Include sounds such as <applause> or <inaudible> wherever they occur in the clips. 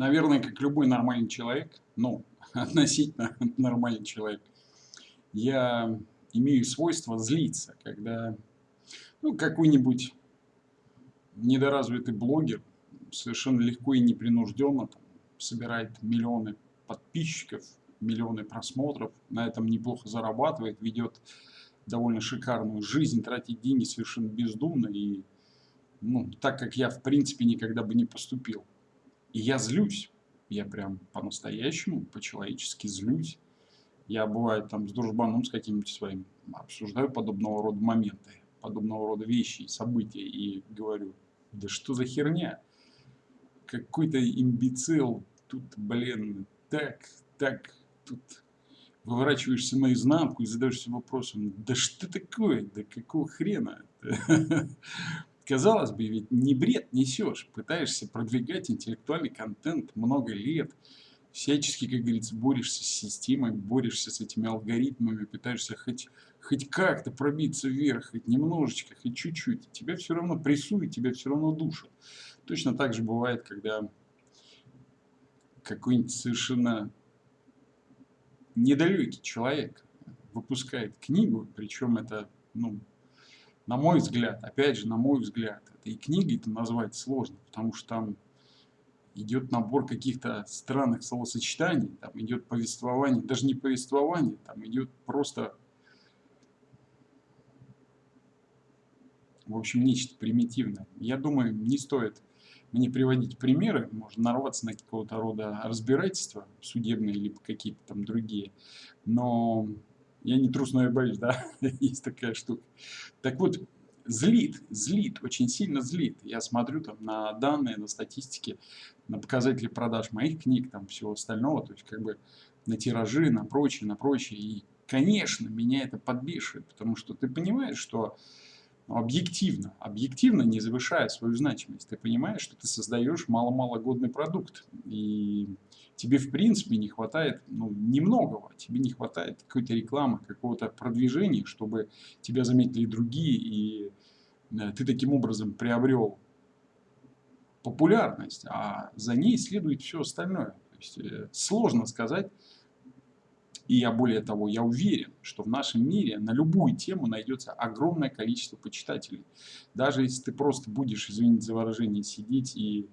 наверное, как любой нормальный человек, ну, <laughs> относительно нормальный человек, я имею свойство злиться, когда ну, какой-нибудь недоразвитый блогер совершенно легко и непринужденно там, собирает миллионы подписчиков, миллионы просмотров, на этом неплохо зарабатывает, ведет довольно шикарную жизнь, тратит деньги совершенно бездумно и ну, так как я в принципе никогда бы не поступил. И я злюсь, я прям по-настоящему, по-человечески злюсь. Я бывает там с дружбаном с каким-нибудь своим обсуждаю подобного рода моменты, подобного рода вещи, события и говорю, да что за херня? Какой-то имбецил, тут, блин, так, так, тут выворачиваешься наизнанку и задаешься вопросом, да что такое, да какого хрена? <laughs> Казалось бы, ведь не бред несешь, пытаешься продвигать интеллектуальный контент много лет, всячески, как говорится, борешься с системой, борешься с этими алгоритмами, пытаешься хоть, хоть как-то пробиться вверх, хоть немножечко, хоть чуть-чуть. Тебя все равно прессуют, тебя все равно душат. Точно так же бывает, когда какой-нибудь совершенно недалекий человек выпускает книгу, причем это, ну, на мой взгляд, опять же, на мой взгляд, это и книгой-то назвать сложно, потому что там идет набор каких-то странных словосочетаний, там идет повествование, даже не повествование, там идет просто, в общем, нечто примитивное. Я думаю, не стоит мне приводить примеры, можно нарваться на какого-то рода разбирательства судебные, либо какие-то там другие, но я не трус, но я боюсь, да, <laughs> есть такая штука. Так вот, злит, злит, очень сильно злит. Я смотрю там на данные, на статистики, на показатели продаж моих книг, там всего остального, то есть как бы на тиражи, на прочее, на прочее. И, конечно, меня это подбешивает, потому что ты понимаешь, что объективно, объективно не завышая свою значимость. Ты понимаешь, что ты создаешь мало-мало годный продукт. И тебе в принципе не хватает ну, немногого. Тебе не хватает какой-то рекламы, какого-то продвижения, чтобы тебя заметили другие. И э, ты таким образом приобрел популярность, а за ней следует все остальное. То есть, э, сложно сказать, и я более того, я уверен, что в нашем мире на любую тему найдется огромное количество почитателей. Даже если ты просто будешь, извините за выражение, сидеть и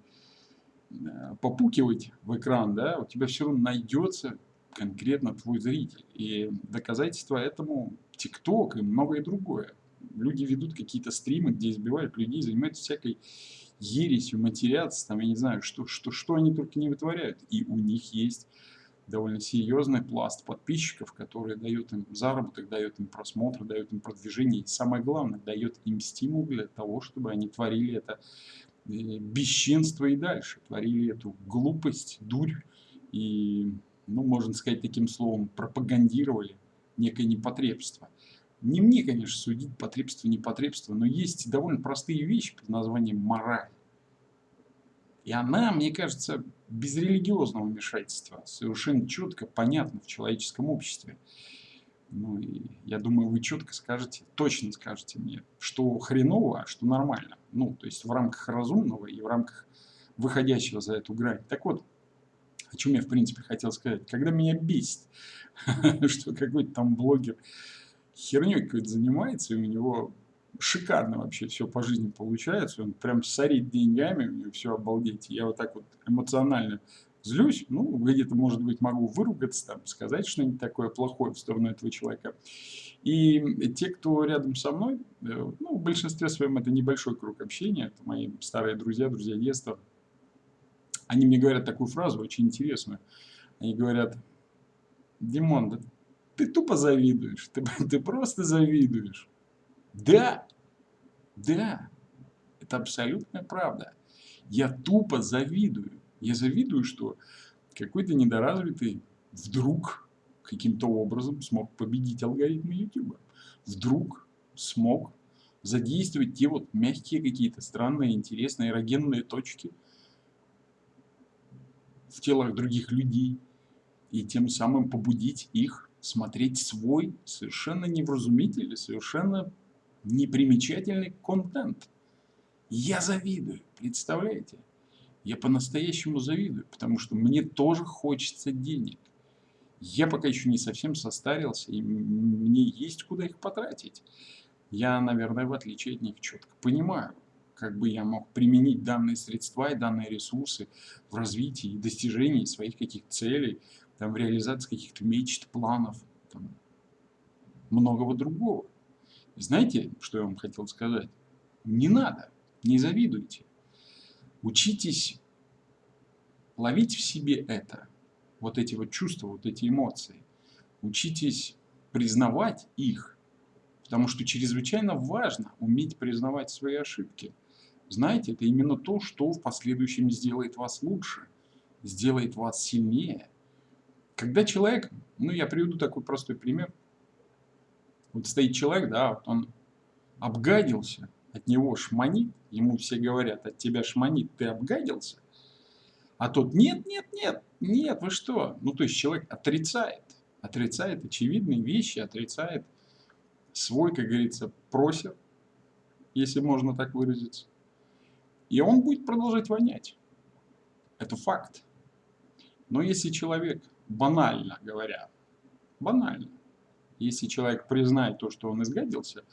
э, попукивать в экран, да, у тебя все равно найдется конкретно твой зритель. И доказательство этому ТикТок и многое другое. Люди ведут какие-то стримы, где избивают людей, занимаются всякой ересью, матерятся, там, я не знаю, что, что, что они только не вытворяют. И у них есть довольно серьезный пласт подписчиков, который дает им заработок, дает им просмотр, дает им продвижение. И самое главное, дает им стимул для того, чтобы они творили это э, бесчинство и дальше. Творили эту глупость, дурь и, ну, можно сказать таким словом, пропагандировали некое непотребство. Не мне, конечно, судить потребство, непотребство, но есть довольно простые вещи под названием мораль. И она, мне кажется, без религиозного вмешательства, совершенно четко, понятно в человеческом обществе. Ну и я думаю, вы четко скажете, точно скажете мне, что хреново, а что нормально. Ну, то есть в рамках разумного и в рамках выходящего за эту грань. Так вот, о чем я в принципе хотел сказать. Когда меня бесит, <laughs> что какой-то там блогер херней какой-то занимается, и у него шикарно вообще все по жизни получается. Он прям сорит деньгами, у него все обалдеть. Я вот так вот эмоционально злюсь, ну, где-то, может быть, могу выругаться, там, сказать что-нибудь такое плохое в сторону этого человека. И те, кто рядом со мной, э, ну, в большинстве своем это небольшой круг общения, это мои старые друзья, друзья детства, они мне говорят такую фразу очень интересную. Они говорят, Димон, да ты тупо завидуешь, ты, <laughs> ты просто завидуешь. Да, да, это абсолютная правда. Я тупо завидую. Я завидую, что какой-то недоразвитый вдруг каким-то образом смог победить алгоритмы YouTube. Вдруг смог задействовать те вот мягкие какие-то странные, интересные эрогенные точки в телах других людей и тем самым побудить их смотреть свой совершенно невразумительный, совершенно непримечательный контент. Я завидую, представляете? Я по-настоящему завидую, потому что мне тоже хочется денег. Я пока еще не совсем состарился, и мне есть куда их потратить. Я, наверное, в отличие от них четко понимаю, как бы я мог применить данные средства и данные ресурсы в развитии и достижении своих каких-то целей, там, в реализации каких-то мечт, планов, там, многого другого. Знаете, что я вам хотел сказать? Не надо, не завидуйте. Учитесь ловить в себе это, вот эти вот чувства, вот эти эмоции. Учитесь признавать их, потому что чрезвычайно важно уметь признавать свои ошибки. Знаете, это именно то, что в последующем сделает вас лучше, сделает вас сильнее. Когда человек, ну я приведу такой простой пример, вот стоит человек, да, вот он обгадился, от него шманит, ему все говорят, от тебя шманит, ты обгадился, а тот, нет, нет, нет, нет, вы что? Ну, то есть человек отрицает, отрицает очевидные вещи, отрицает свой, как говорится, просер, если можно так выразиться. И он будет продолжать вонять. Это факт. Но если человек, банально говоря, банально, если человек признает то, что он изгадился,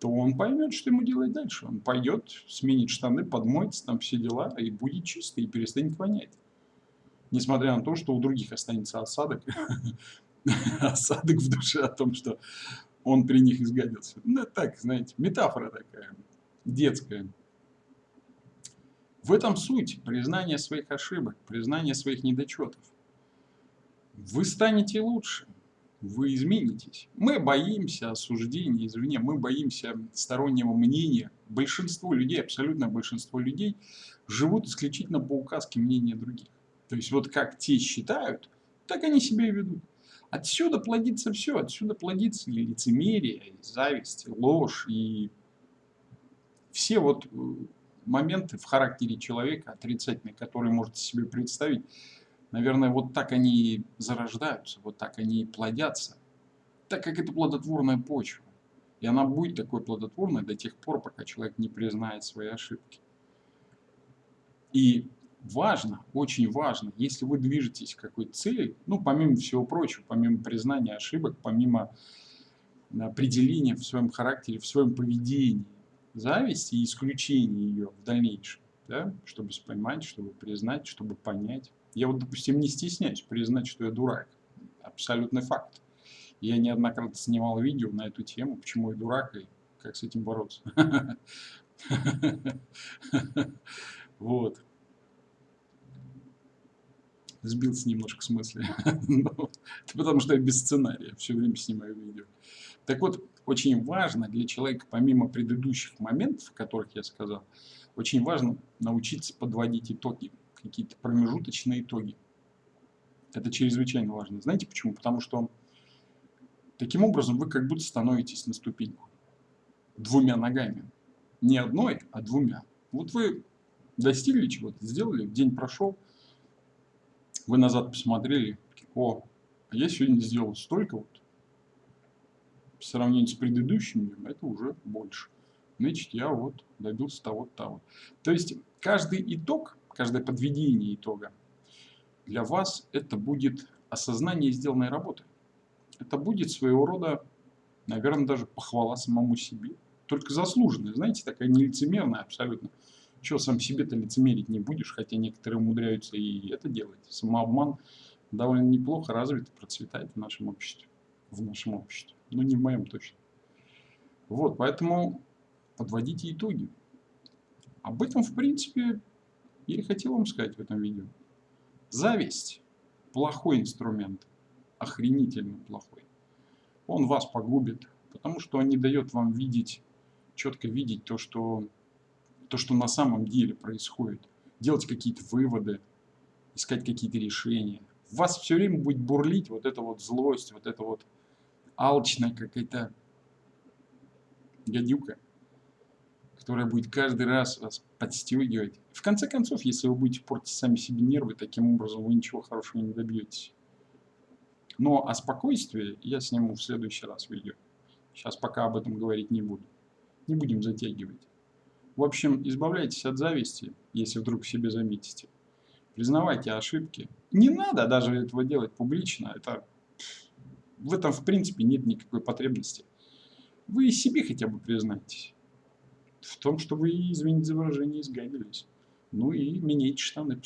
то он поймет, что ему делать дальше. Он пойдет, сменит штаны, подмоется, там все дела, и будет чисто, и перестанет вонять. Несмотря на то, что у других останется осадок, <laughs> осадок в душе о том, что он при них изгадился. Ну, так, знаете, метафора такая, детская. В этом суть признания своих ошибок, признания своих недочетов. Вы станете лучше вы изменитесь. Мы боимся осуждения извне, мы боимся стороннего мнения. Большинство людей, абсолютно большинство людей, живут исключительно по указке мнения других. То есть вот как те считают, так они себя и ведут. Отсюда плодится все, отсюда плодится и лицемерие, и зависть, и ложь, и все вот э, моменты в характере человека отрицательные, которые можете себе представить, Наверное, вот так они зарождаются, вот так они плодятся, так как это плодотворная почва. И она будет такой плодотворной до тех пор, пока человек не признает свои ошибки. И важно, очень важно, если вы движетесь к какой-то цели, ну, помимо всего прочего, помимо признания ошибок, помимо определения в своем характере, в своем поведении зависти и исключения ее в дальнейшем, да, чтобы поймать, чтобы признать, чтобы понять. Я вот, допустим, не стесняюсь признать, что я дурак. Абсолютный факт. Я неоднократно снимал видео на эту тему, почему я дурак и как с этим бороться. <laughs> Вот. Сбился немножко с мысли. <laughs> Ну, потому что я без сценария все время снимаю видео. Так вот, очень важно для человека, помимо предыдущих моментов, о которых я сказал, очень важно научиться подводить итоги какие-то промежуточные итоги. Это чрезвычайно важно. Знаете почему? Потому что таким образом вы как будто становитесь на ступеньку. Двумя ногами. Не одной, а двумя. Вот вы достигли чего-то, сделали, день прошел, вы назад посмотрели, о, а я сегодня сделал столько вот, по сравнению с предыдущим днем, это уже больше. Значит, я вот добился того-то, того. То есть, каждый итог каждое подведение итога, для вас это будет осознание сделанной работы. Это будет своего рода, наверное, даже похвала самому себе. Только заслуженная, знаете, такая нелицемерная абсолютно. Чего сам себе-то лицемерить не будешь, хотя некоторые умудряются и это делать. Самообман довольно неплохо развит и процветает в нашем обществе. В нашем обществе. Но не в моем точно. Вот, поэтому подводите итоги. Об этом, в принципе, я и хотел вам сказать в этом видео. Зависть – плохой инструмент, охренительно плохой. Он вас погубит, потому что он не дает вам видеть, четко видеть то, что, то, что на самом деле происходит. Делать какие-то выводы, искать какие-то решения. В вас все время будет бурлить вот эта вот злость, вот эта вот алчная какая-то гадюка которая будет каждый раз вас подстегивать. В конце концов, если вы будете портить сами себе нервы, таким образом вы ничего хорошего не добьетесь. Но о спокойствии я сниму в следующий раз видео. Сейчас пока об этом говорить не буду. Не будем затягивать. В общем, избавляйтесь от зависти, если вдруг себе заметите. Признавайте ошибки. Не надо даже этого делать публично. Это, в этом, в принципе, нет никакой потребности. Вы себе хотя бы признайтесь. В том, что вы, извините за выражение, изгадились. Ну и меняйте штаны,